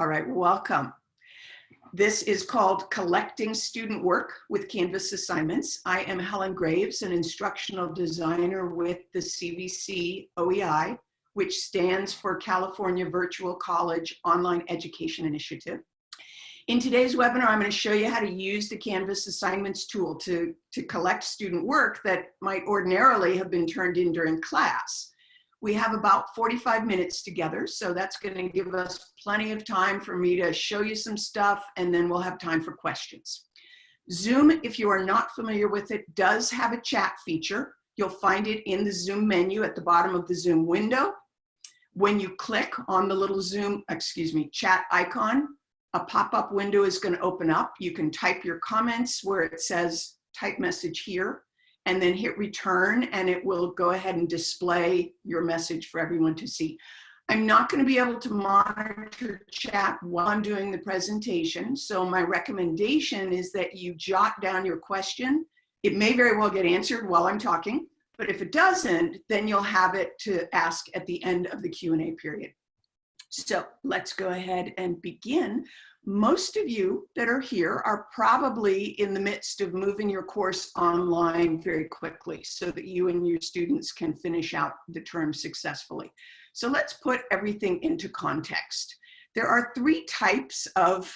All right, welcome. This is called Collecting Student Work with Canvas Assignments. I am Helen Graves, an instructional designer with the CVC OEI, which stands for California Virtual College Online Education Initiative. In today's webinar, I'm going to show you how to use the Canvas Assignments tool to, to collect student work that might ordinarily have been turned in during class. We have about 45 minutes together, so that's going to give us plenty of time for me to show you some stuff, and then we'll have time for questions. Zoom, if you are not familiar with it, does have a chat feature. You'll find it in the Zoom menu at the bottom of the Zoom window. When you click on the little Zoom, excuse me, chat icon, a pop-up window is going to open up. You can type your comments where it says type message here and then hit return and it will go ahead and display your message for everyone to see. I'm not going to be able to monitor chat while I'm doing the presentation. So my recommendation is that you jot down your question. It may very well get answered while I'm talking, but if it doesn't, then you'll have it to ask at the end of the Q&A period. So let's go ahead and begin most of you that are here are probably in the midst of moving your course online very quickly so that you and your students can finish out the term successfully. So let's put everything into context. There are three types of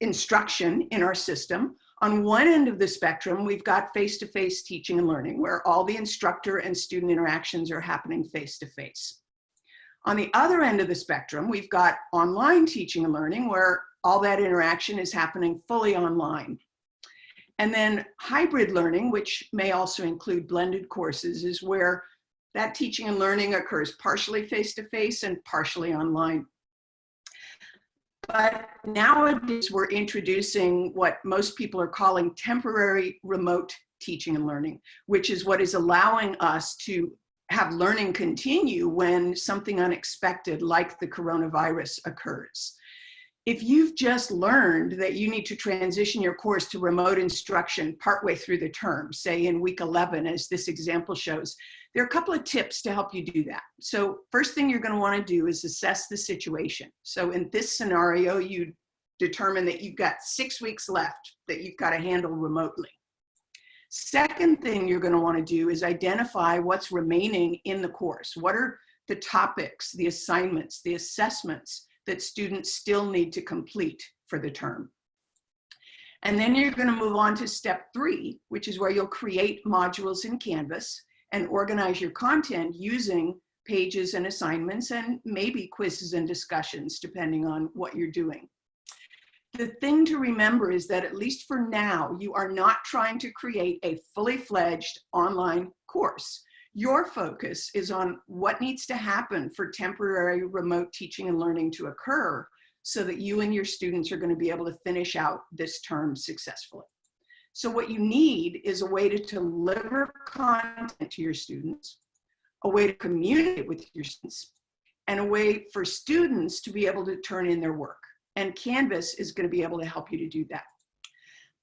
instruction in our system. On one end of the spectrum, we've got face-to-face -face teaching and learning, where all the instructor and student interactions are happening face-to-face. -face. On the other end of the spectrum, we've got online teaching and learning, where all that interaction is happening fully online. And then hybrid learning, which may also include blended courses, is where that teaching and learning occurs partially face-to-face -face and partially online. But nowadays we're introducing what most people are calling temporary remote teaching and learning, which is what is allowing us to have learning continue when something unexpected like the coronavirus occurs if you've just learned that you need to transition your course to remote instruction partway through the term, say in week 11, as this example shows, there are a couple of tips to help you do that. So first thing you're gonna wanna do is assess the situation. So in this scenario, you determine that you've got six weeks left that you've gotta handle remotely. Second thing you're gonna wanna do is identify what's remaining in the course. What are the topics, the assignments, the assessments, that students still need to complete for the term. And then you're gonna move on to step three, which is where you'll create modules in Canvas and organize your content using pages and assignments and maybe quizzes and discussions, depending on what you're doing. The thing to remember is that at least for now, you are not trying to create a fully fledged online course. Your focus is on what needs to happen for temporary remote teaching and learning to occur so that you and your students are going to be able to finish out this term successfully. So what you need is a way to deliver content to your students, a way to communicate with your students, and a way for students to be able to turn in their work. And Canvas is going to be able to help you to do that.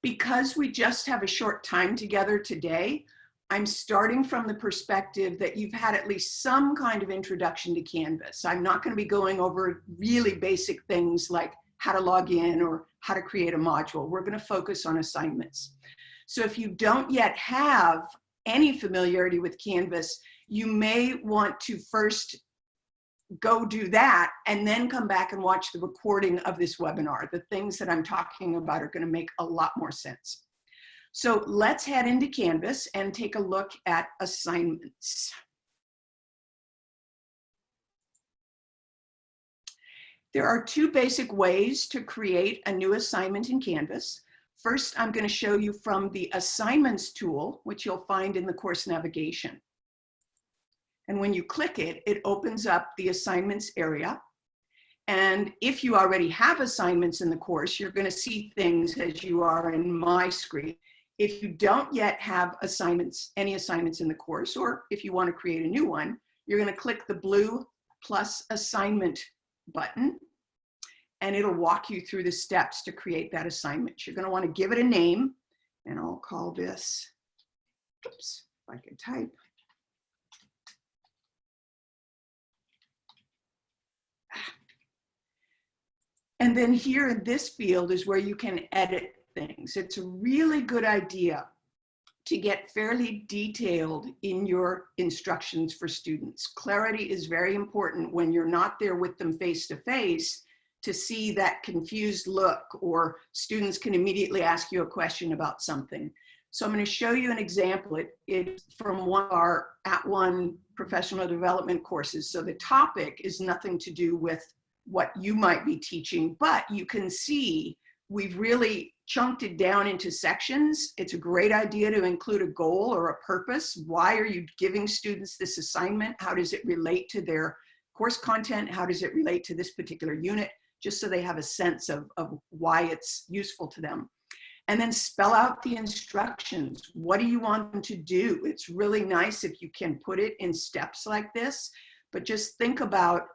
Because we just have a short time together today, I'm starting from the perspective that you've had at least some kind of introduction to Canvas. I'm not going to be going over really basic things like how to log in or how to create a module. We're going to focus on assignments. So if you don't yet have any familiarity with Canvas, you may want to first go do that and then come back and watch the recording of this webinar. The things that I'm talking about are going to make a lot more sense. So let's head into Canvas and take a look at assignments. There are two basic ways to create a new assignment in Canvas. First, I'm going to show you from the Assignments tool, which you'll find in the course navigation. And when you click it, it opens up the assignments area. And if you already have assignments in the course, you're going to see things as you are in my screen. If you don't yet have assignments, any assignments in the course, or if you want to create a new one, you're going to click the blue plus assignment button, and it'll walk you through the steps to create that assignment. You're going to want to give it a name, and I'll call this, oops, if I can type, And then here in this field is where you can edit things. It's a really good idea to get fairly detailed in your instructions for students. Clarity is very important when you're not there with them face to face to see that confused look or students can immediately ask you a question about something. So I'm going to show you an example. It, it's from one of our @ONE professional development courses. So the topic is nothing to do with what you might be teaching, but you can see we've really chunked it down into sections. It's a great idea to include a goal or a purpose. Why are you giving students this assignment? How does it relate to their course content? How does it relate to this particular unit? Just so they have a sense of, of why it's useful to them. And then spell out the instructions. What do you want them to do? It's really nice if you can put it in steps like this, but just think about,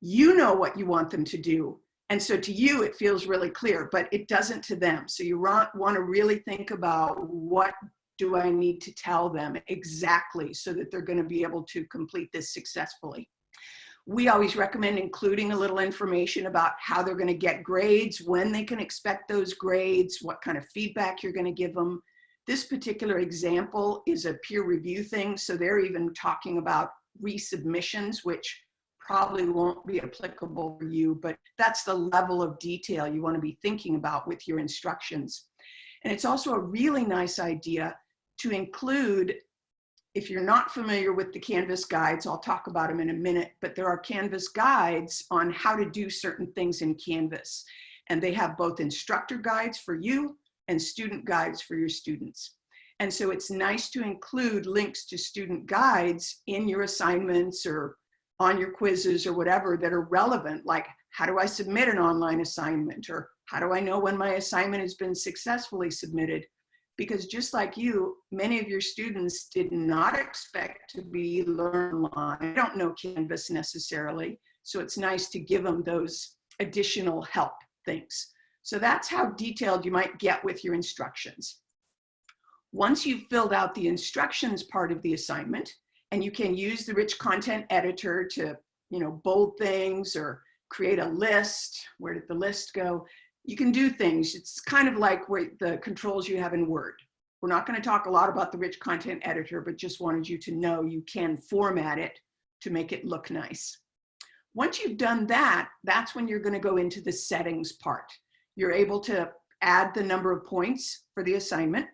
you know what you want them to do and so to you, it feels really clear, but it doesn't to them. So you want, to really think about what do I need to tell them exactly so that they're going to be able to complete this successfully. We always recommend including a little information about how they're going to get grades, when they can expect those grades, what kind of feedback you're going to give them. This particular example is a peer review thing, so they're even talking about resubmissions, which probably won't be applicable for you, but that's the level of detail you want to be thinking about with your instructions. And it's also a really nice idea to include, if you're not familiar with the Canvas guides, I'll talk about them in a minute, but there are Canvas guides on how to do certain things in Canvas. And they have both instructor guides for you and student guides for your students. And so it's nice to include links to student guides in your assignments or on your quizzes or whatever that are relevant, like how do I submit an online assignment or how do I know when my assignment has been successfully submitted? Because just like you, many of your students did not expect to be learn online. They don't know Canvas necessarily. So it's nice to give them those additional help things. So that's how detailed you might get with your instructions. Once you've filled out the instructions part of the assignment, and you can use the rich content editor to, you know, bold things or create a list. Where did the list go? You can do things. It's kind of like where the controls you have in Word. We're not going to talk a lot about the rich content editor, but just wanted you to know you can format it to make it look nice. Once you've done that, that's when you're going to go into the settings part. You're able to add the number of points for the assignment.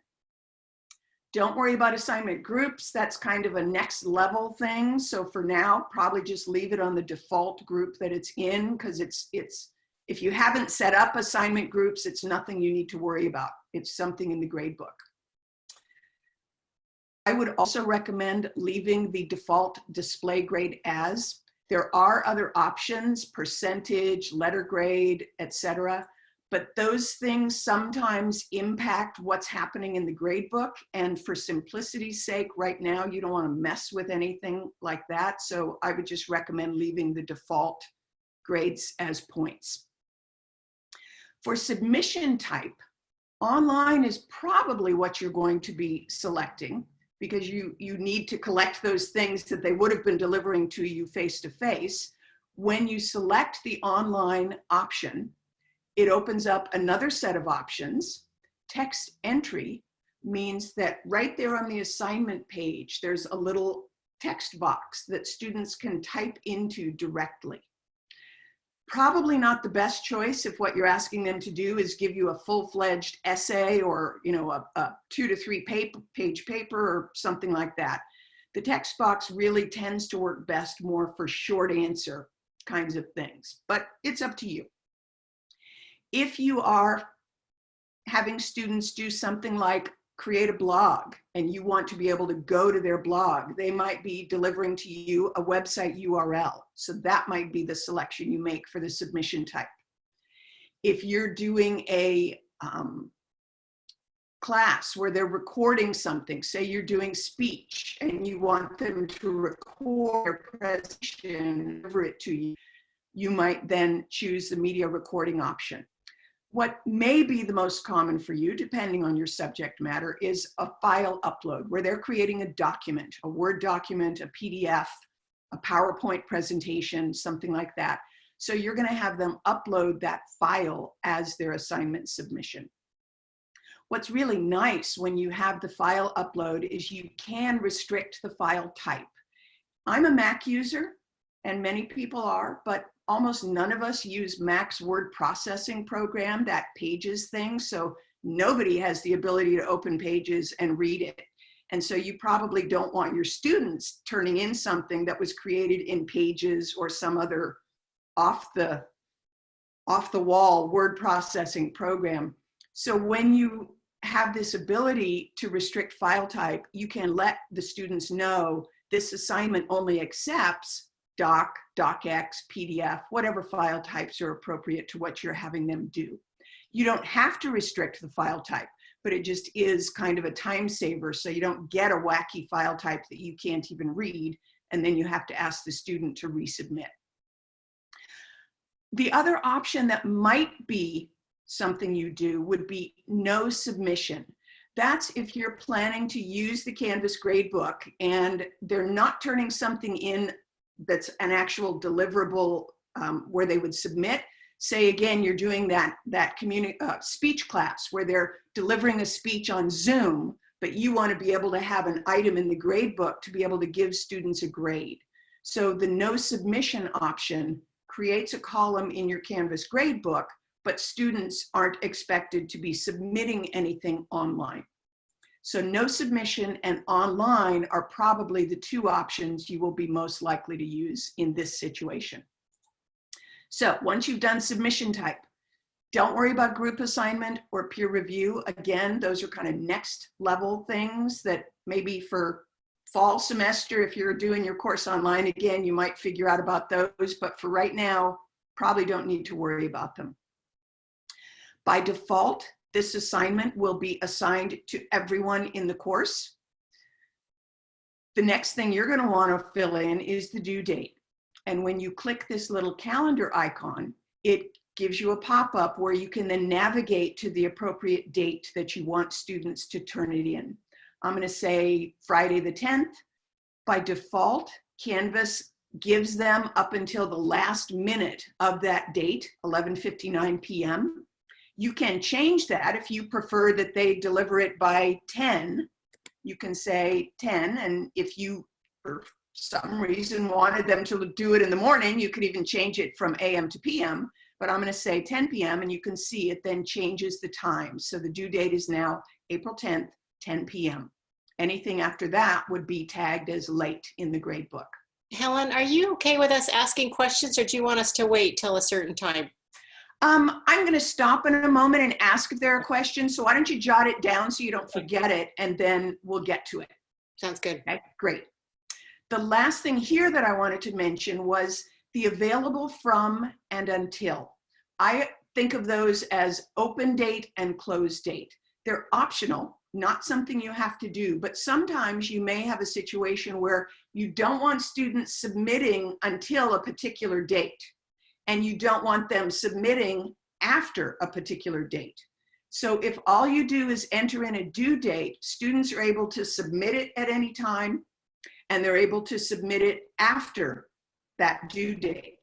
Don't worry about assignment groups. That's kind of a next level thing. So for now, probably just leave it on the default group that it's in because it's, it's, if you haven't set up assignment groups, it's nothing you need to worry about. It's something in the gradebook. I would also recommend leaving the default display grade as. There are other options, percentage, letter grade, etc but those things sometimes impact what's happening in the gradebook. And for simplicity's sake, right now, you don't want to mess with anything like that. So I would just recommend leaving the default grades as points. For submission type, online is probably what you're going to be selecting because you, you need to collect those things that they would have been delivering to you face to face. When you select the online option, it opens up another set of options. Text entry means that right there on the assignment page, there's a little text box that students can type into directly. Probably not the best choice if what you're asking them to do is give you a full-fledged essay or you know a, a two to three paper, page paper or something like that. The text box really tends to work best more for short answer kinds of things, but it's up to you if you are having students do something like create a blog and you want to be able to go to their blog, they might be delivering to you a website URL. So that might be the selection you make for the submission type. If you're doing a um, class where they're recording something, say you're doing speech and you want them to record a presentation, deliver it to you, you might then choose the media recording option. What may be the most common for you, depending on your subject matter, is a file upload where they're creating a document, a Word document, a PDF, a PowerPoint presentation, something like that. So you're gonna have them upload that file as their assignment submission. What's really nice when you have the file upload is you can restrict the file type. I'm a Mac user and many people are, but almost none of us use Mac's word processing program, that pages thing. So nobody has the ability to open pages and read it. And so you probably don't want your students turning in something that was created in pages or some other off the off the wall word processing program. So when you have this ability to restrict file type, you can let the students know this assignment only accepts doc, docx, PDF, whatever file types are appropriate to what you're having them do. You don't have to restrict the file type, but it just is kind of a time saver so you don't get a wacky file type that you can't even read and then you have to ask the student to resubmit. The other option that might be something you do would be no submission. That's if you're planning to use the Canvas gradebook and they're not turning something in that's an actual deliverable um, where they would submit. Say again, you're doing that, that uh, speech class where they're delivering a speech on Zoom, but you want to be able to have an item in the grade book to be able to give students a grade. So the no submission option creates a column in your Canvas gradebook, but students aren't expected to be submitting anything online. So no submission and online are probably the two options you will be most likely to use in this situation. So once you've done submission type, don't worry about group assignment or peer review. Again, those are kind of next level things that maybe for fall semester, if you're doing your course online, again, you might figure out about those, but for right now, probably don't need to worry about them. By default, this assignment will be assigned to everyone in the course. The next thing you're gonna wanna fill in is the due date. And when you click this little calendar icon, it gives you a pop-up where you can then navigate to the appropriate date that you want students to turn it in. I'm going to say Friday the 10th. By default, Canvas gives them up until the last minute of that date, 11.59 p.m. You can change that if you prefer that they deliver it by 10. You can say 10, and if you, for some reason, wanted them to do it in the morning, you could even change it from AM to PM. But I'm going to say 10 p.m., and you can see it then changes the time. So the due date is now April 10th, 10 p.m. Anything after that would be tagged as late in the grade book. Helen, are you okay with us asking questions or do you want us to wait till a certain time? Um, I'm going to stop in a moment and ask if there are questions. So why don't you jot it down so you don't forget it and then we'll get to it. Sounds good. Okay, great. The last thing here that I wanted to mention was the available from and until. I think of those as open date and close date. They're optional not something you have to do, but sometimes you may have a situation where you don't want students submitting until a particular date, and you don't want them submitting after a particular date. So if all you do is enter in a due date, students are able to submit it at any time, and they're able to submit it after that due date.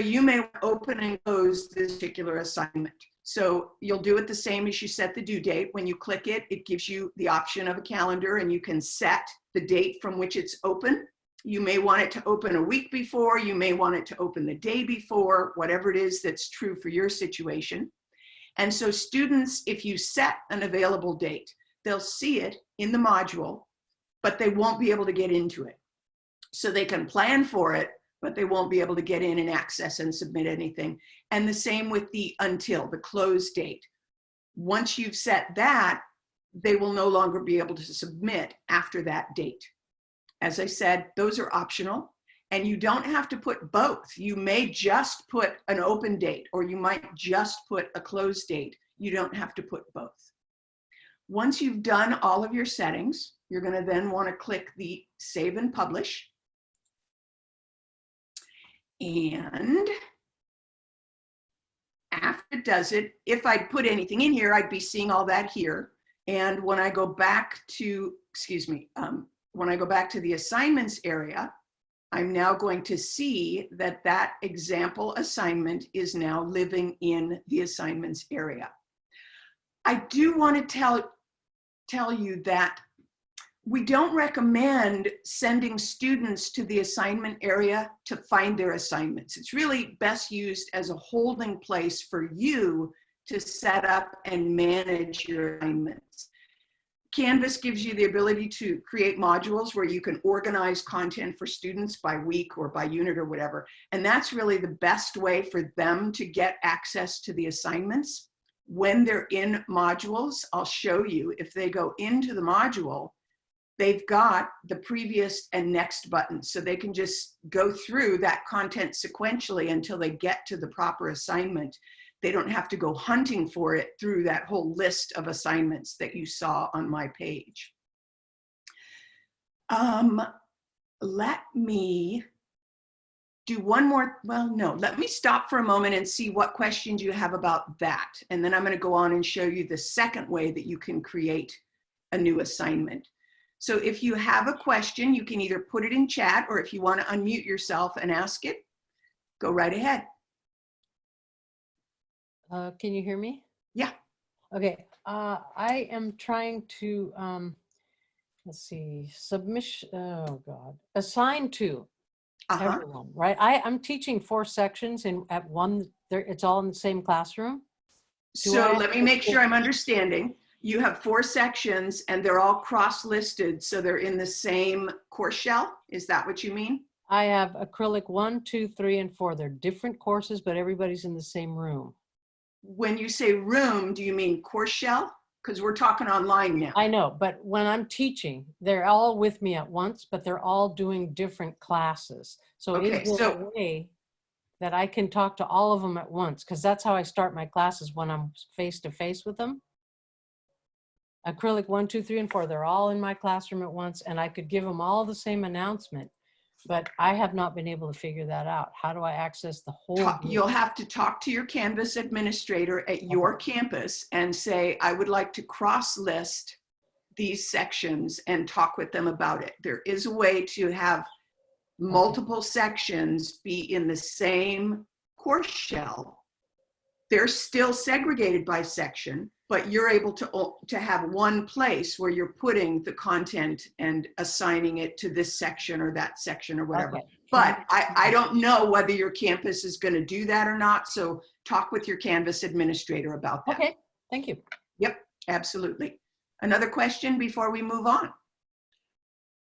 You may open and close this particular assignment. So you'll do it the same as you set the due date. When you click it, it gives you the option of a calendar and you can set the date from which it's open. You may want it to open a week before, you may want it to open the day before, whatever it is that's true for your situation. And so students, if you set an available date, they'll see it in the module, but they won't be able to get into it. So they can plan for it, but they won't be able to get in and access and submit anything. And the same with the until, the close date. Once you've set that, they will no longer be able to submit after that date. As I said, those are optional and you don't have to put both. You may just put an open date or you might just put a closed date. You don't have to put both. Once you've done all of your settings, you're gonna then wanna click the save and publish. And after it does it, if I'd put anything in here, I'd be seeing all that here. And when I go back to, excuse me, um, when I go back to the assignments area, I'm now going to see that that example assignment is now living in the assignments area. I do want to tell, tell you that we don't recommend sending students to the assignment area to find their assignments. It's really best used as a holding place for you to set up and manage your assignments. Canvas gives you the ability to create modules where you can organize content for students by week or by unit or whatever. And that's really the best way for them to get access to the assignments. When they're in modules, I'll show you if they go into the module, they've got the previous and next buttons. So they can just go through that content sequentially until they get to the proper assignment they don't have to go hunting for it through that whole list of assignments that you saw on my page. Um, let me do one more, well, no, let me stop for a moment and see what questions you have about that. And then I'm gonna go on and show you the second way that you can create a new assignment. So if you have a question, you can either put it in chat or if you wanna unmute yourself and ask it, go right ahead. Uh, can you hear me? Yeah. Okay, uh, I am trying to, um, let's see, submission, oh God, assign to Uh-huh. everyone, right? I, I'm teaching four sections and at one, there, it's all in the same classroom. Do So I- let me make sure I'm understanding. You have four sections and they're all cross-listed, so they're in the same course shell? Is that what you mean? I have acrylic one, two, three, and four. They're different courses, but everybody's in the same room. When you say room, do you mean course shell? Because we're talking online now. I know, but when I'm teaching, they're all with me at once, but they're all doing different classes. So Okay, is there so- a way that I can talk to all of them at once? Because that's how I start my classes when I'm face to face with them. Acrylic one, two, three, and four, they're all in my classroom at once, and I could give them all the same announcement. But I have not been able to figure that out. How do I access the whole? Ta- group? You'll have to talk to your Canvas administrator at uh-huh. your campus and say, I would like to cross-list these sections and talk with them about it. There is a way to have multiple sections be in the same course shell. They're still segregated by section, but you're able to, to have one place where you're putting the content and assigning it to this section or that section or whatever. Okay. But I, I don't know whether your campus is going to do that or not. So talk with your Canvas administrator about that. Okay, thank you. Yep, absolutely. Another question before we move on?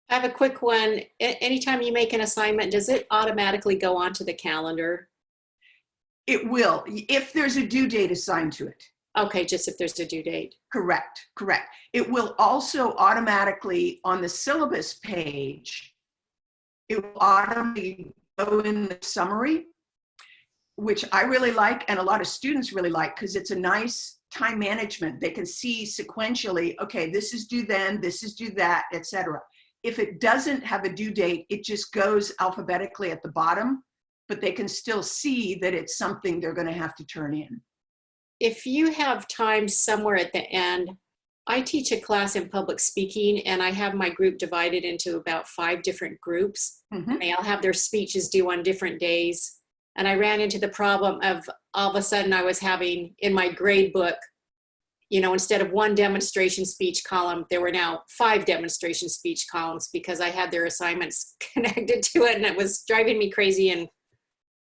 I have a quick one. Anytime you make an assignment, does it automatically go onto the calendar? It will, if there's a due date assigned to it. Okay, just if there's a due date. Correct, correct. It will also automatically, on the syllabus page, it will automatically go in the summary, which I really like and a lot of students really like because it's a nice time management. They can see sequentially, okay, this is due then, this is due that, etc. If it doesn't have a due date, it just goes alphabetically at the bottom, but they can still see that it's something they're going to have to turn in. If you have time somewhere at the end, I teach a class in public speaking and I have my group divided into about five different groups. Mhm. They all have their speeches due on different days. And I ran into the problem of all of a sudden I was having in my grade book, you know, instead of one demonstration speech column, there were now five demonstration speech columns because I had their assignments connected to it and it was driving me crazy. And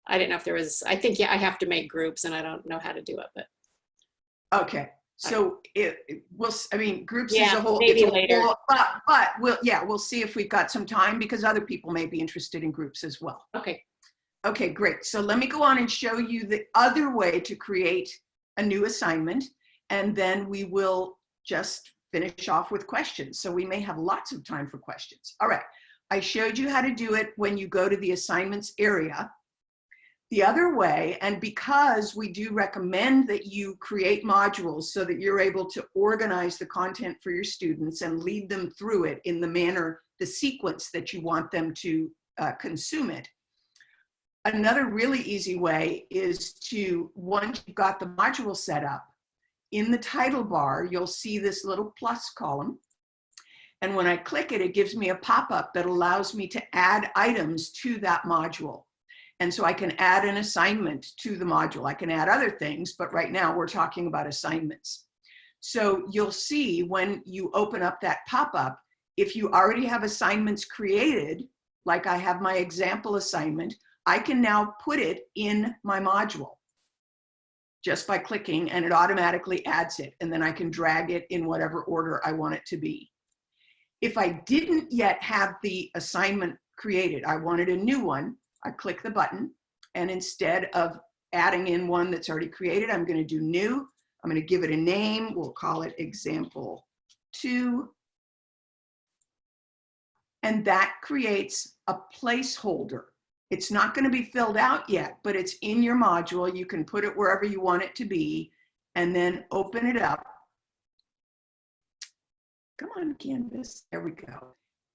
I didn't know if there was, I think, yeah, I have to make groups and I don't know how to do it, but Okay, so it, it- we'll, s- I mean, groups as Yeah, a whole. maybe it's a later. whole- But, but we'll, yeah, we'll see if we've got some time because other people may be interested in groups as well. okay. Okay, great. So let me go on and show you the other way to create a new assignment. And then we will just finish off with questions. So we may have lots of time for questions. All right. I showed you how to do it when you go to the assignments area. The other way, and because we do recommend that you create modules so that you're able to organize the content for your students and lead them through it in the manner, the sequence that you want them to uh, consume it. Another really easy way is to, once you've got the module set up, in the title bar, you'll see this little plus column. And when I click it, it gives me a pop-up that allows me to add items to that module. And so I can add an assignment to the module. I can add other things, but right now we're talking about assignments. So you'll see when you open up that pop-up, if you already have assignments created, like I have my example assignment, I can now put it in my module just by clicking and it automatically adds it. And then I can drag it in whatever order I want it to be. If I didn't yet have the assignment created, I wanted a new one, I click the button and instead of adding in one that's already created, I'm gonna do new. I'm gonna give it a name. We'll call it example two. And that creates a placeholder. It's not gonna be filled out yet, but it's in your module. You can put it wherever you want it to be and then open it up. Come on, Canvas, there we go.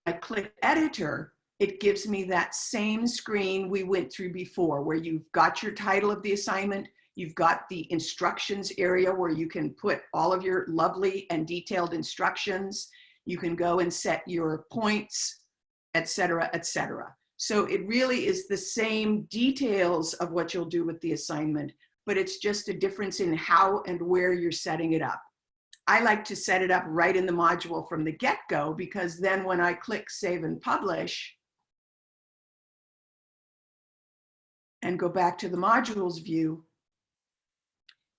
I click editor, it gives me that same screen we went through before where you've got your title of the assignment, you've got the instructions area where you can put all of your lovely and detailed instructions. You can go and set your points, et cetera, et cetera. So it really is the same details of what you'll do with the assignment, but it's just a difference in how and where you're setting it up. I like to set it up right in the module from the get-go because then when I click save and publish and go back to the modules view,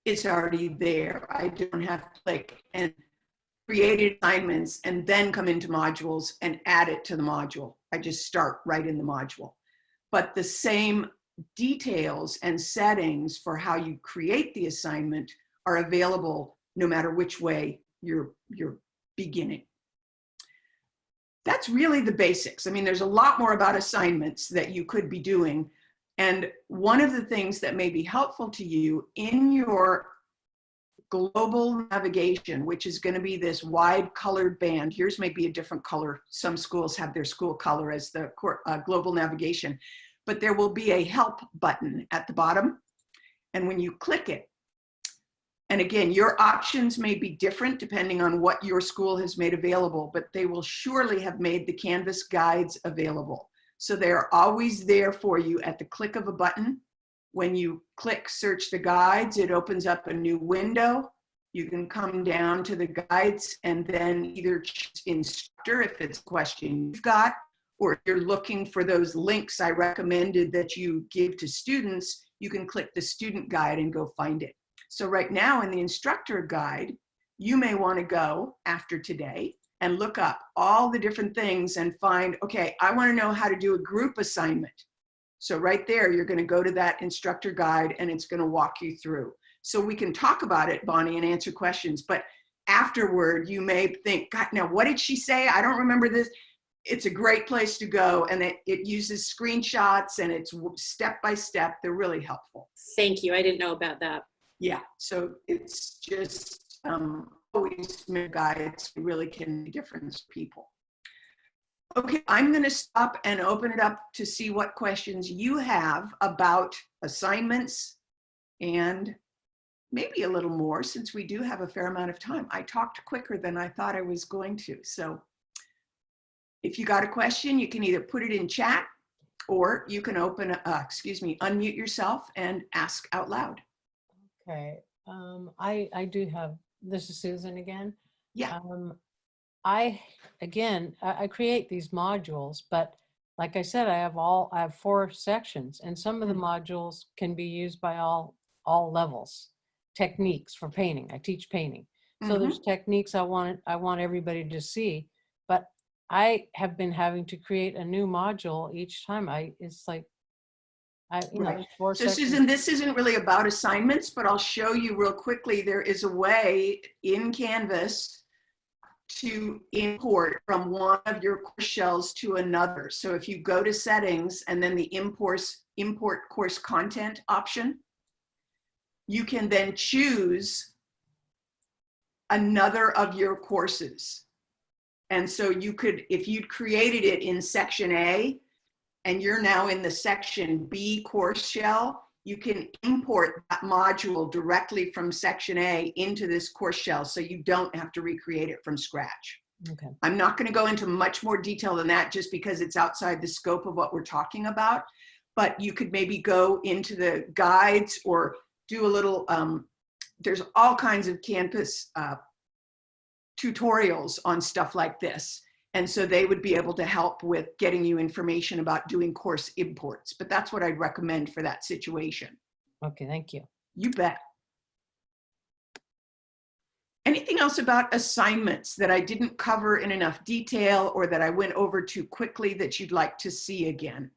it's already there. I don't have to click and create assignments and then come into modules and add it to the module. I just start right in the module. But the same details and settings for how you create the assignment are available no matter which way you're, you're beginning. That's really the basics. I mean, there's a lot more about assignments that you could be doing. And one of the things that may be helpful to you in your global navigation, which is going to be this wide colored band. Yours may be a different color. Some schools have their school color as the uh, global navigation, but there will be a help button at the bottom. And when you click it, and again, your options may be different depending on what your school has made available, but they will surely have made the Canvas guides available. So they're always there for you at the click of a button. When you click search the guides, it opens up a new window. You can come down to the guides and then either choose instructor if it's a question you've got, or if you're looking for those links I recommended that you give to students, you can click the student guide and go find it. So right now in the instructor guide, you may want to go after today and look up all the different things and find, okay, I want to know how to do a group assignment. So right there, you're going to go to that instructor guide and it's going to walk you through. So we can talk about it, Bonnie, and answer questions. But afterward, you may think, God, now what did she say? I don't remember this. It's a great place to go. And it, it uses screenshots and it's step by step. They're really helpful. Thank you. I didn't know about that yeah, so it's just um, always guides really can difference people. Okay, I'm going to stop and open it up to see what questions you have about assignments and maybe a little more since we do have a fair amount of time. I talked quicker than I thought I was going to. So if you got a question, you can either put it in chat or you can open, uh, excuse me, unmute yourself and ask out loud. Okay, um, I, I do have, this is Susan again. Yeah. Um, I, again, I, I create these modules, but like I said, I have all, I have four sections and some of the Mhm. modules can be used by all, all levels. Techniques for painting, I teach painting. So Mhm. there's techniques I want, I want everybody to see, but I have been having to create a new module each time. I, it's like, I, you Right. there's four So sections. Susan, this isn't really about assignments, but I'll show you real quickly. There is a way in Canvas to import from one of your course shells to another. So if you go to settings and then the import, import course content option, you can then choose another of your courses. And so you could, if you'd created it in section A, and you're now in the section B course shell, you can import that module directly from section A into this course shell so you don't have to recreate it from scratch. Okay. I'm not going to go into much more detail than that just because it's outside the scope of what we're talking about. But you could maybe go into the guides or do a little, um, there's all kinds of campus uh, tutorials on stuff like this. And so they would be able to help with getting you information about doing course imports. But that's what I'd recommend for that situation. Okay, thank you. You bet. Anything else about assignments that I didn't cover in enough detail or that I went over too quickly that you'd like to see again?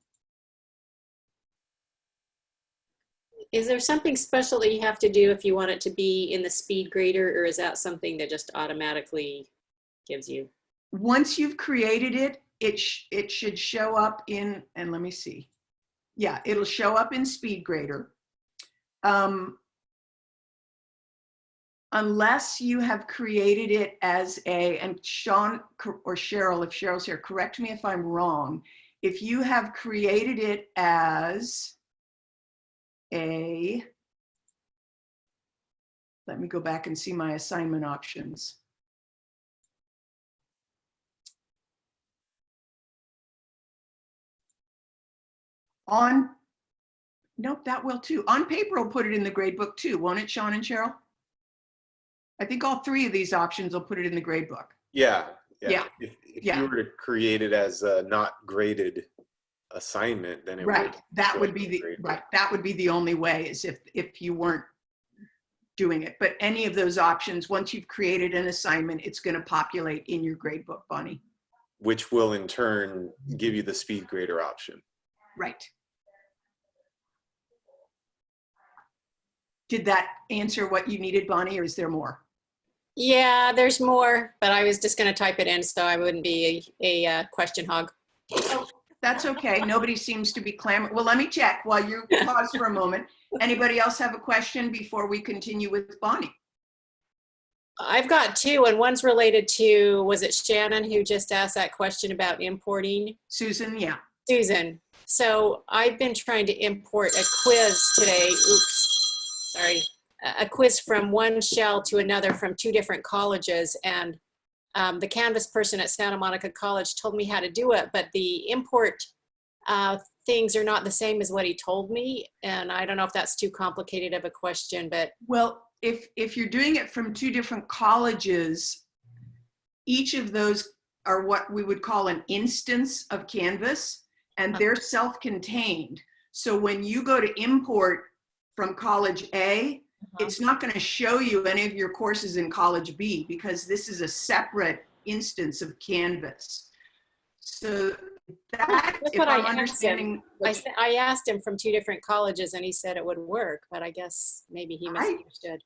Is there something special that you have to do if you want it to be in the speed grader or is that something that just automatically gives you? Once you've created it, it, sh it should show up in, and let me see. Yeah, it'll show up in SpeedGrader. Um, unless you have created it as a, and Sean or Cheryl, if Cheryl's here, correct me if I'm wrong. If you have created it as a, let me go back and see my assignment options. On, nope, that will too. On paper, will put it in the grade book too, won't it, Sean and Cheryl? I think all three of these options will put it in the grade book. Yeah. Yeah, If, if yeah. you were to create it as a not graded assignment, then it Right, would. that would be the, right, that would be the only way is if, if you weren't doing it. But any of those options, once you've created an assignment, it's gonna populate in your grade book, Bonnie. Which will in turn give you the speed grader option. Right. Did that answer what you needed, Bonnie, or is there more? Yeah, there's more, but I was just gonna type it in so I wouldn't be a, a uh, question hog. That's okay. Nobody seems to be clamoring. Well, let me check while you pause for a moment. Anybody else have a question before we continue with Bonnie? I've got two and one's related to, was it Shannon who just asked that question about importing? Susan, yeah. Susan, so I've been trying to import a quiz today. Oops, sorry. A- quiz from one shell to another from two different colleges. And um, the Canvas person at Santa Monica College told me how to do it, but the import uh, things are not the same as what he told me. And I don't know if that's too complicated of a question, but Well, if, if you're doing it from two different colleges, each of those are what we would call an instance of Canvas, and they're self-contained. So when you go to import from College A, it's not going to show you any of your courses in College B because this is a separate instance of Canvas. So that, That's if what I I'm asked him. understanding, I, I asked him from two different colleges and he said it would work, but I guess maybe he I- misunderstood.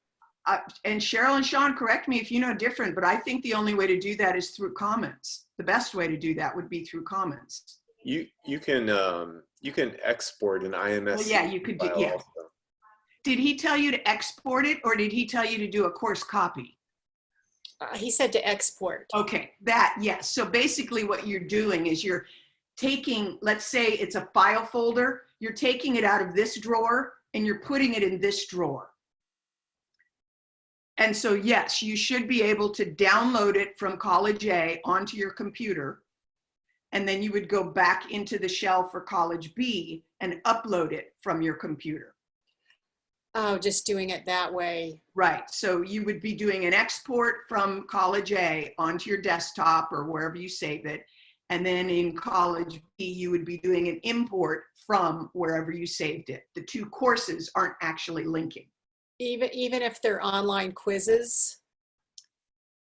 uh, and Cheryl and Sean, correct me if you know different, but I think the only way to do that is through Commons. The best way to do that would be through Commons. You you can um, you can export an IMS. Well, yeah, you could do, file yeah. also. Did he tell you to export it or did he tell you to do a course copy? Uh, he said to export. Okay, that, yes. So basically what you're doing is you're taking, let's say it's a file folder, you're taking it out of this drawer and you're putting it in this drawer. And so yes, you should be able to download it from College A onto your computer. And then you would go back into the shell for College B and upload it from your computer. Oh, just doing it that way. Right, so you would be doing an export from College A onto your desktop or wherever you save it. And then in College B, you would be doing an import from wherever you saved it. The two courses aren't actually linking. Even, even if they're online quizzes.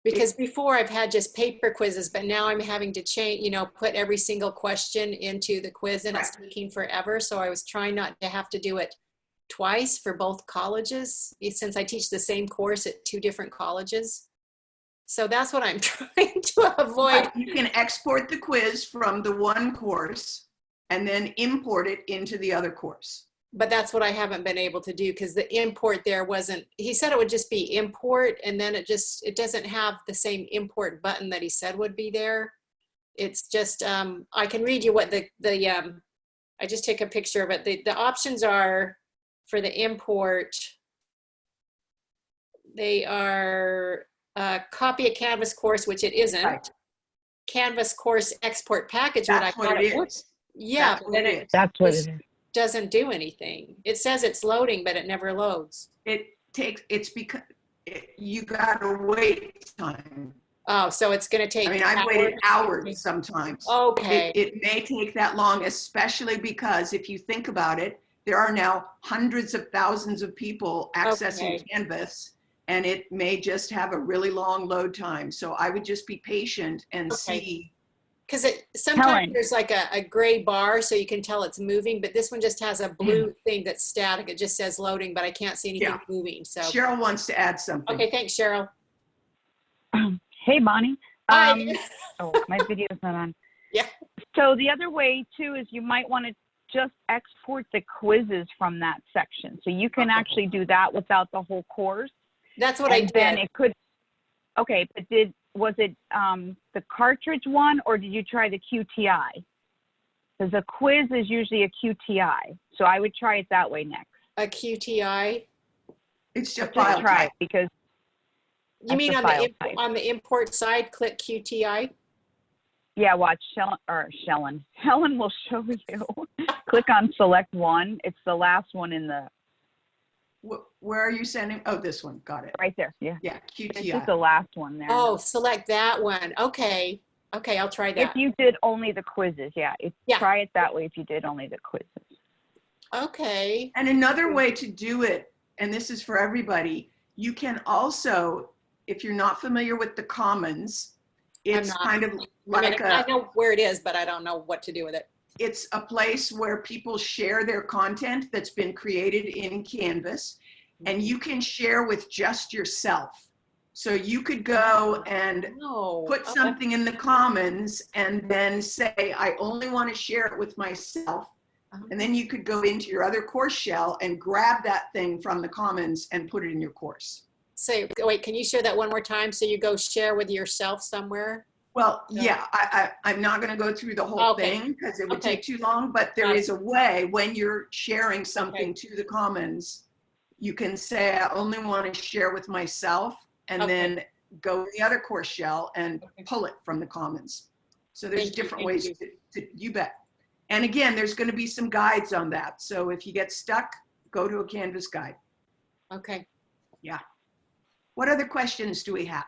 Because before I've had just paper quizzes, but now I'm having to change, you know, put every single question into the quiz and it's taking forever. So I was trying not to have to do it twice for both colleges, eh, since I teach the same course at two different colleges. So that's what I'm trying to avoid. You can export the quiz from the one course and then import it into the other course. but that's what I haven't been able to do because the import there wasn't, he said it would just be import and then it just, it doesn't have the same import button that he said would be there. It's just, um, I can read you what the, the, um, I just take a picture of it. The, the options are for the import. They are, uh, copy a Canvas course, which it isn't. Right. Canvas course export package when I That's got what it. it. Yeah, That's what then it it is. That's what This- it is. doesn't do anything. It says it's loading, but it never loads. It takes, it's because, you gotta wait time. Oh, so it's gonna take. I mean, I've waited hours sometimes. Okay, It, it may take that long, especially because if you think about it, there are now hundreds of thousands of people accessing Okay. Canvas, and it may just have a really long load time. So I would just be patient and Okay. see. because it, sometimes Helen. there's like a, a gray bar so you can tell it's moving, but this one just has a blue Mm. thing that's static. It just says loading, but I can't see anything Yeah. moving, so. Cheryl wants to add something. Okay, thanks, Cheryl. Hey, Bonnie. Hi. Um, oh, my video's not on. Yeah. So the other way too is you might want to just export the quizzes from that section. So you can Okay. actually do that without the whole course. That's what I and then it could, okay, but did, was it um, the cartridge one or did you try the QTI? Because a quiz is usually a QTI. So I would try it that way next. A QTI. It's just Just file try type. because, You mean on the, file imp- type. on the import side, click QTI? Yeah, watch Shellen, or Shellen. Helen will show you. Click on select one. It's the last one in the, Where are you sending? Oh, this one. Got it. right there. Yeah. Yeah, It's just QTI. the last one there. Oh, select that one. Okay. Okay, I'll try that. If you did only the quizzes, yeah. If, Yeah. Try it that way if you did only the quizzes. Okay. And another way to do it, and this is for everybody, you can also, if you're not familiar with the Commons, it's not. kind of I mean, like I a, know where it is, but I don't know what to do with it. it's a place where people share their content that's been created in Canvas, and you can share with just yourself. So you could go and No. put okay. something in the Commons and then say, I only want to share it with myself. Uh-huh. And then you could go into your other course shell and grab that thing from the Commons and put it in your course. Say, wait, can you share that one more time? So you go share with yourself somewhere? Well, Yeah. yeah, I, I, I'm not going to go through the whole Okay. thing because it would Okay. take too long, but there Got it. is a way when you're sharing something to the Commons, you can say, I only want to share with myself and Okay. then go in the other course shell and Okay. pull it from the Commons. So there's Thank different thank ways you. to, to, you bet. And again, there's going to be some guides on that. So if you get stuck, go to a Canvas guide. Okay. What other questions do we have?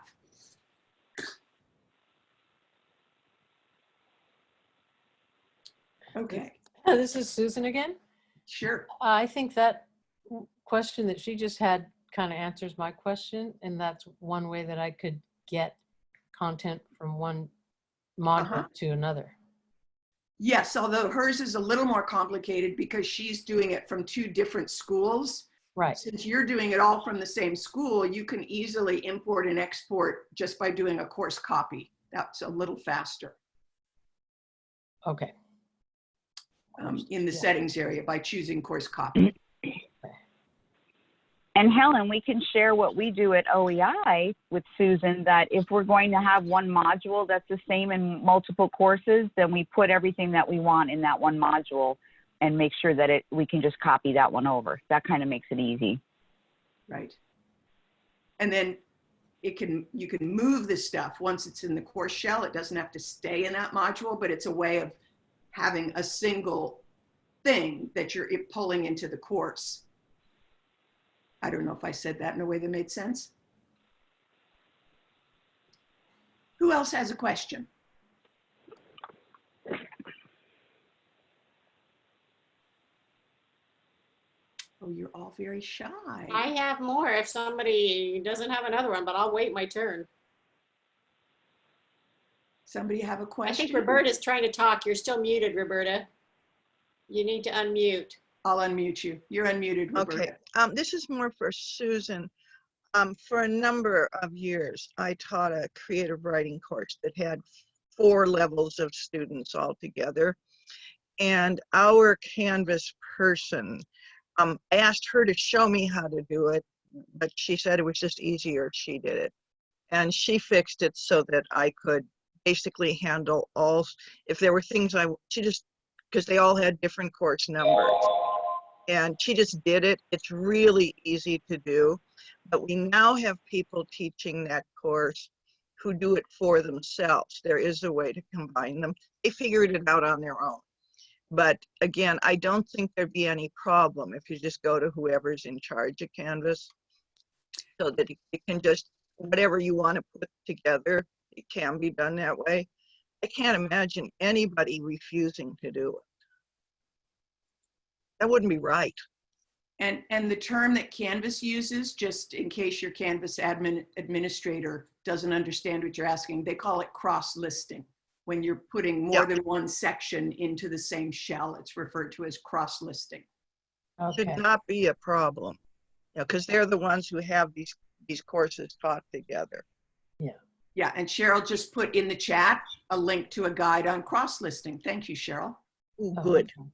Okay, This is Susan again. sure. I think that question that she just had kind of answers my question, and that's one way that I could get content from one module Uh-huh. to another. Yes, although hers is a little more complicated because she's doing it from two different schools. Right. Since you're doing it all from the same school, you can easily import and export just by doing a course copy. That's a little faster Okay. um, in the Yeah. settings area by choosing course copy. And Helen, we can share what we do at OEI with Susan, that if we're going to have one module that's the same in multiple courses, then we put everything that we want in that one module and make sure that it, we can just copy that one over. That kind of makes it easy. Right. And then it can, you can move the stuff once it's in the course shell. It doesn't have to stay in that module, but it's a way of having a single thing that you're pulling into the course. I don't know if I said that in a way that made sense. Who else has a question? Oh, you're all very shy. I have more if somebody doesn't have another one, but I'll wait my turn. Somebody have a question? I think Roberta's trying to talk. You're still muted, Roberta. You need to unmute. I'll unmute you. You're unmuted, Roberta. Okay, um, this is more for Susan. Um, for a number of years, I taught a creative writing course that had four levels of students altogether. And our Canvas person, um, I asked her to show me how to do it, but she said it was just easier if she did it. And she fixed it so that I could basically handle all, if there were things I, she just, because they all had different course numbers and she just did it. It's really easy to do. But we now have people teaching that course who do it for themselves. There is a way to combine them. They figured it out on their own. But again, I don't think there'd be any problem if you just go to whoever's in charge of Canvas. So that you can just, whatever you want to put together, it can be done that way. I can't imagine anybody refusing to do it. That wouldn't be right. And, and the term that Canvas uses, just in case your Canvas admin administrator doesn't understand what you're asking, they call it cross-listing. When you're putting more Yep. than one section into the same shell, it's referred to as cross-listing. Okay. Should not be a problem. Yeah, because they're the ones who have these, these courses taught together. Yeah, Yeah, and Cheryl just put in the chat a link to a guide on cross-listing. Thank you, Cheryl. Ooh, Oh, good, okay.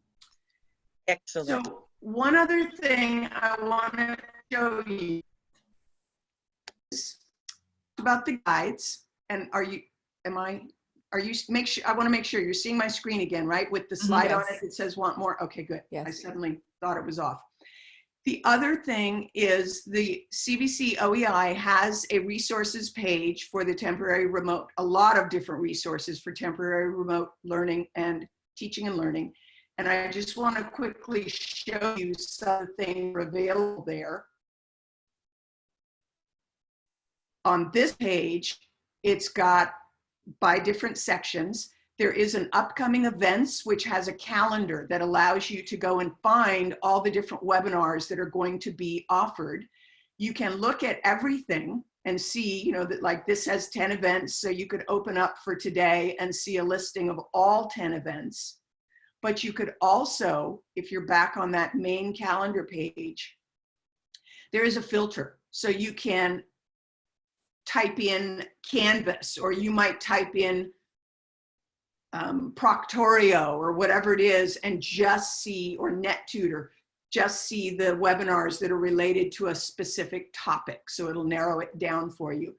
excellent. So one other thing I want to show you is about the guides. And are you, am I, are you, make sure, I want to make sure you're seeing my screen again, right? With the mm-hmm, slide on Yes. it that says want more. Okay, good. I suddenly thought it was off. The other thing is the CVC OEI has a resources page for the temporary remote, a lot of different resources for temporary remote learning and teaching and learning. And I just want to quickly show you something available there. On this page, it's got by different sections. There is an upcoming events, which has a calendar that allows you to go and find all the different webinars that are going to be offered. You can look at everything and see, you know, that like this has 10 events, so you could open up for today and see a listing of all 10 events. But you could also, if you're back on that main calendar page, there is a filter. So you can type in Canvas, or you might type in um, Proctorio or whatever it is and just see, or NetTutor, just see the webinars that are related to a specific topic. So it'll narrow it down for you.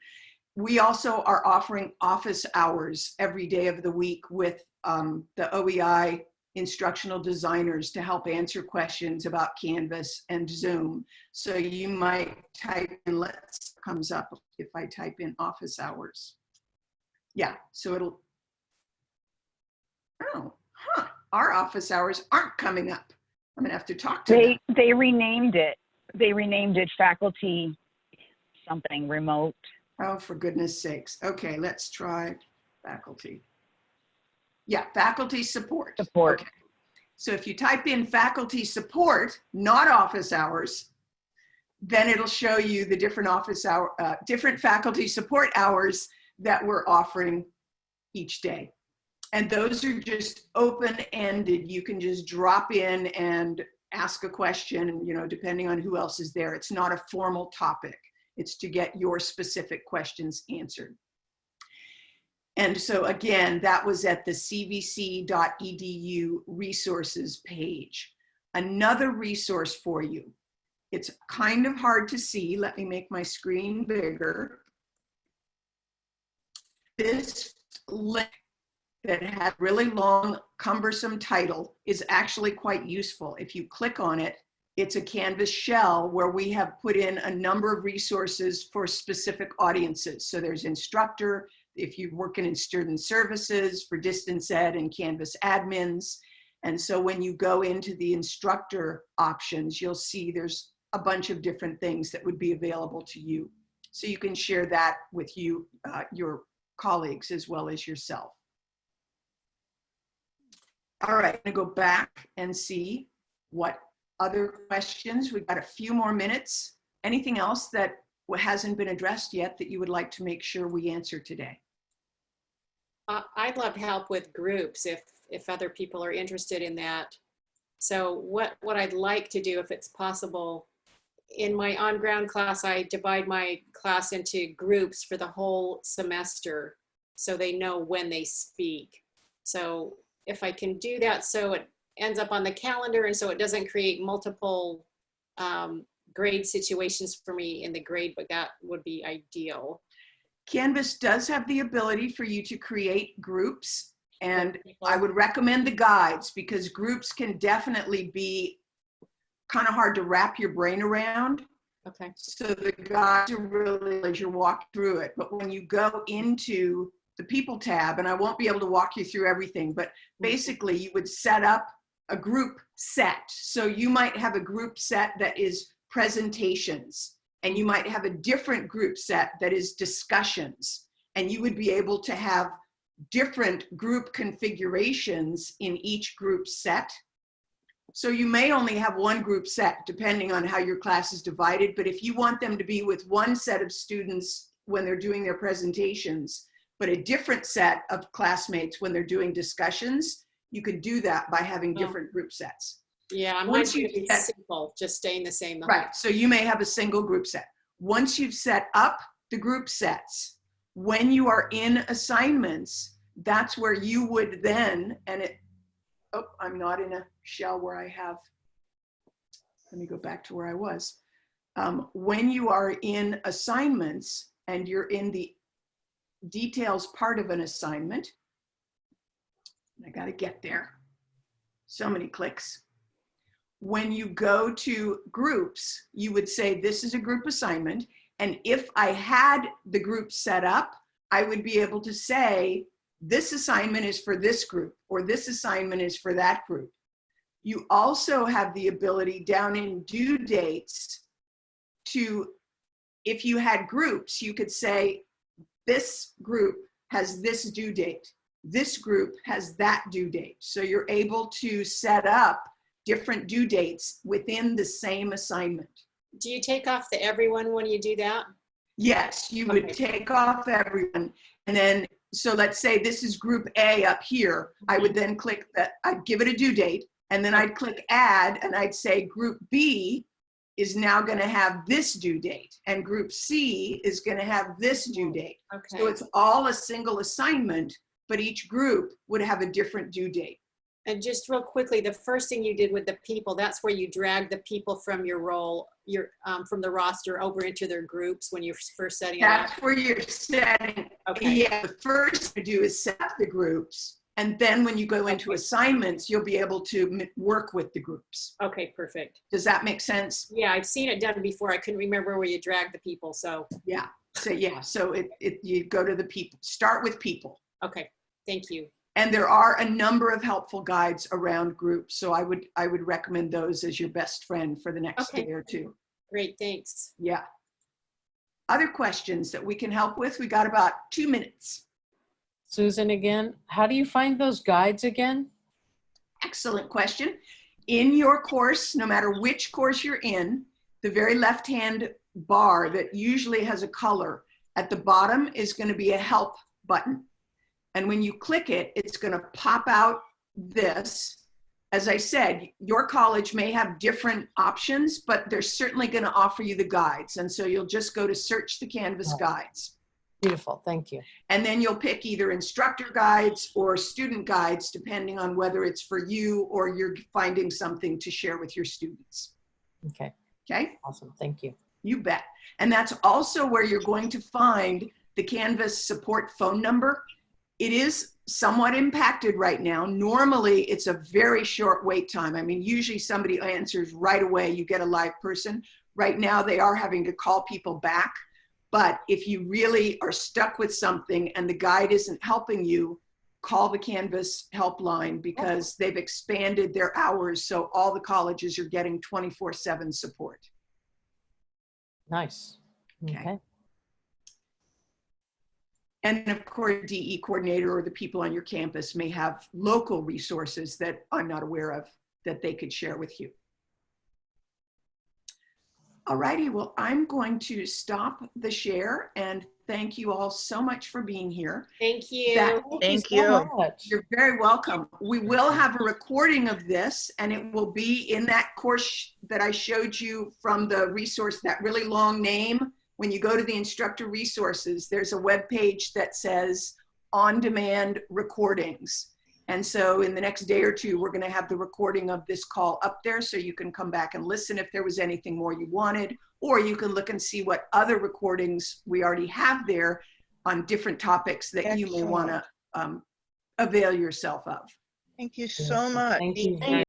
We also are offering office hours every day of the week with um, the OEI instructional designers to help answer questions about Canvas and Zoom. So you might type in, let's, comes up if I type in office hours. Yeah, so it'll, oh, huh, our office hours aren't coming up. I'm gonna have to talk to them. They, they renamed it. They renamed it faculty something remote. Oh, for goodness sakes. Okay, let's try faculty. Yeah, faculty support. Support. Okay. So if you type in faculty support, not office hours, then it'll show you the different office hour, uh, different faculty support hours that we're offering each day. And those are just open-ended. You can just drop in and ask a question, you know, depending on who else is there. It's not a formal topic. It's to get your specific questions answered. And so again, that was at the cvc.edu resources page. Another resource for you. It's kind of hard to see. Let me make my screen bigger. This link that had really long, cumbersome title is actually quite useful. If you click on it, it's a Canvas shell where we have put in a number of resources for specific audiences. So there's instructor, if you're working in student services for distance ed and Canvas admins. And so when you go into the instructor options, you'll see there's a bunch of different things that would be available to you. So you can share that with you, uh, your colleagues as well as yourself. All right, I'm gonna go back and see what other questions. We've got a few more minutes. Anything else that hasn't been addressed yet that you would like to make sure we answer today? I'd love help with groups if, if other people are interested in that. So what, what I'd like to do, if it's possible, in my on-ground class, I divide my class into groups for the whole semester so they know when they speak. So if I can do that so it ends up on the calendar and so it doesn't create multiple um, grade situations for me in the grade but that would be ideal. Canvas does have the ability for you to create groups and I would recommend the guides because groups can definitely be kind of hard to wrap your brain around. Okay. So the guides are really as you walk through it. But when you go into the people tab, and I won't be able to walk you through everything, but mm-hmm. basically you would set up a group set. So you might have a group set that is presentations, and you might have a different group set that is discussions. And you would be able to have different group configurations in each group set. So you may only have one group set depending on how your class is divided, but if you want them to be with one set of students when they're doing their presentations, but a different set of classmates when they're doing discussions, you could do that by having different group sets. Yeah, Once mine's you be simple, just staying the same. the Right, so you may have a single group set. Once you've set up the group sets, when you are in assignments, that's where you would then, and it, oh, I'm not in a shell where I have, let me go back to where I was. Um, when you are in assignments and you're in the details part of an assignment, I gotta get there. So many clicks when you go to groups, you would say, this is a group assignment. And if I had the group set up, I would be able to say, this assignment is for this group, or this assignment is for that group. You also have the ability down in due dates to, if you had groups, you could say, this group has this due date. This group has that due date. So you're able to set up different due dates within the same assignment. Do you take off the everyone when you do that? Yes, you would take off everyone. And then, so let's say this is group A up here. I would mm-hmm. then click that, I'd give it a due date, and then I'd click add, and I'd say group B is now gonna have this due date, and group C is gonna have this due mm-hmm. date. Okay. So it's all a single assignment, but each group would have a different due date. And just real quickly, the first thing you did with the people, that's where you drag the people from your role, your, um, from the roster over into their groups when you're first setting it up. That's where you're setting Okay, Yeah, the first to do is set up the groups. And then when you go into assignments, you'll be able to work with the groups. okay, perfect. Does that make sense? Yeah, I've seen it done before. I couldn't remember where you drag the people, so, Yeah, So yeah, so it, it, you go to the people, start with people. okay, thank you. And there are a number of helpful guides around groups. So I would, I would recommend those as your best friend for the next Okay. day or two. Great, thanks. Yeah. Other questions that we can help with? We got about two minutes. Susan again, how do you find those guides again? Excellent question. In your course, no matter which course you're in, the very left-hand bar that usually has a color, at the bottom is going to be a help button. And when you click it, it's going to pop out this. As I said, your college may have different options, but they're certainly going to offer you the guides. And so you'll just go to search the Canvas guides. Beautiful, thank you. And then you'll pick either instructor guides or student guides, depending on whether it's for you or you're finding something to share with your students. Okay, Okay, awesome, thank you. you bet. And that's also where you're going to find the Canvas support phone number. It is somewhat impacted right now. Normally, it's a very short wait time. I mean, usually somebody answers right away, you get a live person. Right now, they are having to call people back. But if you really are stuck with something and the guide isn't helping you, call the Canvas helpline because they've expanded their hours. So all the colleges are getting 24 seven support. Nice. Okay. Okay, And of course, DE coordinator or the people on your campus may have local resources that I'm not aware of that they could share with you. All righty, well, I'm going to stop the share and thank you all so much for being here. Thank you. That- Thank so you. much. You're very welcome. We will have a recording of this and it will be in that course that I showed you from the resource, that really long name. When you go to the instructor resources, there's a web page that says on-demand recordings. And so in the next day or two, we're gonna have the recording of this call up there so you can come back and listen if there was anything more you wanted, or you can look and see what other recordings we already have there on different topics that you may wanna um, avail yourself of. Thank you so much. Thank you very